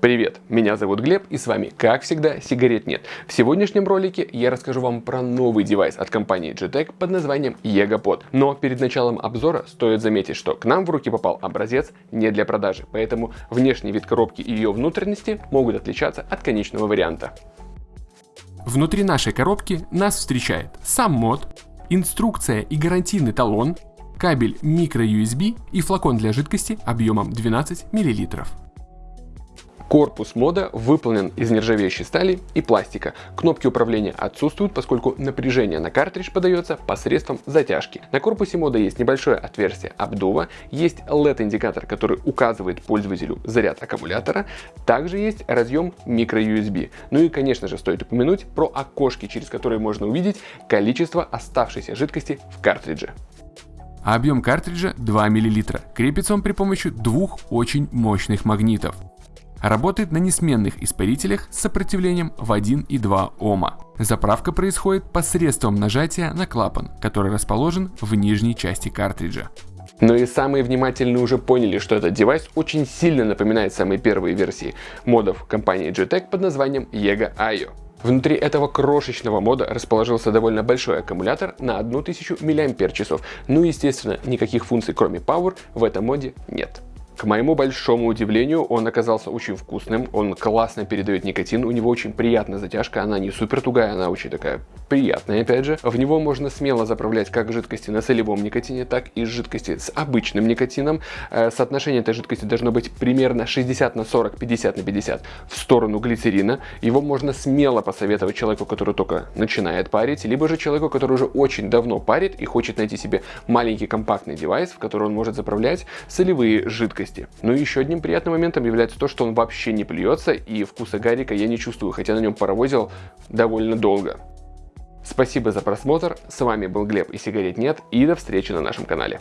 Привет, меня зовут Глеб и с вами, как всегда, сигарет нет. В сегодняшнем ролике я расскажу вам про новый девайс от компании GTEC под названием EgoPod. Но перед началом обзора стоит заметить, что к нам в руки попал образец не для продажи, поэтому внешний вид коробки и ее внутренности могут отличаться от конечного варианта. Внутри нашей коробки нас встречает сам мод, инструкция и гарантийный талон, кабель microUSB и флакон для жидкости объемом 12 мл. Корпус мода выполнен из нержавеющей стали и пластика. Кнопки управления отсутствуют, поскольку напряжение на картридж подается посредством затяжки. На корпусе мода есть небольшое отверстие обдува, есть LED-индикатор, который указывает пользователю заряд аккумулятора, также есть разъем microUSB. Ну и конечно же стоит упомянуть про окошки, через которые можно увидеть количество оставшейся жидкости в картридже. Объем картриджа 2 мл. Крепится он при помощи двух очень мощных магнитов. Работает на несменных испарителях с сопротивлением в 1 и 2 Ома. Заправка происходит посредством нажатия на клапан, который расположен в нижней части картриджа. Но и самые внимательные уже поняли, что этот девайс очень сильно напоминает самые первые версии модов компании GTEC под названием Yega IO. Внутри этого крошечного мода расположился довольно большой аккумулятор на 1000 мАч. Ну естественно, никаких функций кроме Power в этом моде нет. К моему большому удивлению, он оказался очень вкусным, он классно передает никотин, у него очень приятная затяжка, она не супер тугая, она очень такая приятная, опять же. В него можно смело заправлять как жидкости на солевом никотине, так и жидкости с обычным никотином. Э, соотношение этой жидкости должно быть примерно 60 на 40, 50 на 50 в сторону глицерина. Его можно смело посоветовать человеку, который только начинает парить, либо же человеку, который уже очень давно парит и хочет найти себе маленький компактный девайс, в который он может заправлять солевые жидкости жидкости. Ну и еще одним приятным моментом является то, что он вообще не плюется, и вкуса гарика я не чувствую, хотя на нем паровозил довольно долго. Спасибо за просмотр, с вами был Глеб и сигарет нет, и до встречи на нашем канале.